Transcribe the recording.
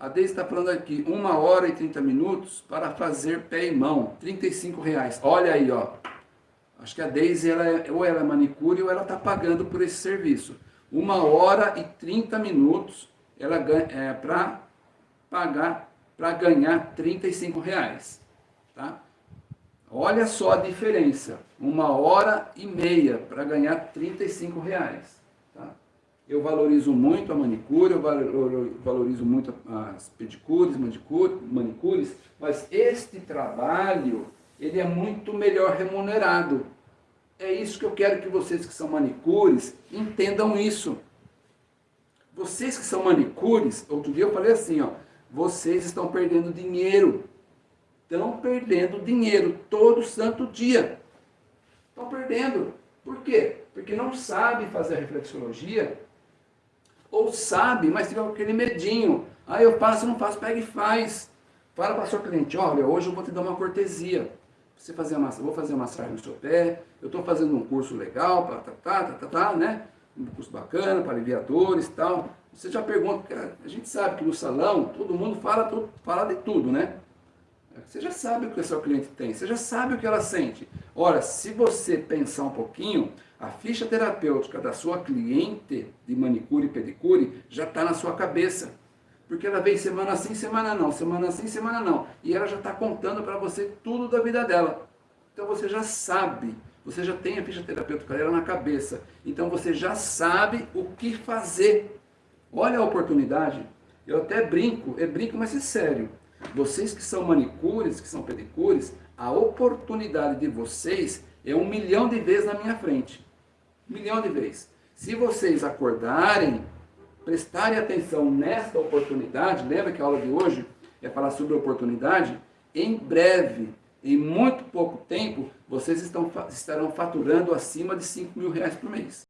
A Deise está falando aqui, 1 hora e 30 minutos para fazer pé e mão, 35 reais. Olha aí, ó. Acho que a Deise, ela é, ou ela é manicure ou ela está pagando por esse serviço. 1 hora e 30 minutos ela ganha, é, para pagar, para ganhar 35 reais. Tá? Olha só a diferença. Uma hora e meia para ganhar 35 reais. Eu valorizo muito a manicure, eu valorizo muito as pedicures, manicures, mas este trabalho, ele é muito melhor remunerado. É isso que eu quero que vocês que são manicures entendam isso. Vocês que são manicures, outro dia eu falei assim, ó, vocês estão perdendo dinheiro estão perdendo dinheiro todo santo dia. Estão perdendo. Por quê? Porque não sabe fazer a reflexologia, ou sabe, mas com aquele medinho. Ah, eu faço, não faço, pega e faz. Fala para o seu cliente, olha, hoje eu vou te dar uma cortesia. Você fazer uma, vou fazer uma massagem no seu pé, eu estou fazendo um curso legal, tá, tá, tá, tá, tá, né? Um curso bacana para aliviadores e tal. Você já pergunta, a gente sabe que no salão todo mundo fala, tudo, fala de tudo, né? Você já sabe o que o seu cliente tem, você já sabe o que ela sente. Ora, se você pensar um pouquinho, a ficha terapêutica da sua cliente de manicure e pedicure já está na sua cabeça. Porque ela vem semana sim, semana não, semana sim, semana não. E ela já está contando para você tudo da vida dela. Então você já sabe, você já tem a ficha terapêutica dela na cabeça. Então você já sabe o que fazer. Olha a oportunidade. Eu até brinco, é brinco, mas é sério. Vocês que são manicures, que são pedicures, a oportunidade de vocês é um milhão de vezes na minha frente. Um milhão de vezes. Se vocês acordarem, prestarem atenção nesta oportunidade, lembra que a aula de hoje é falar sobre oportunidade? Em breve, em muito pouco tempo, vocês estão, estarão faturando acima de 5 mil reais por mês.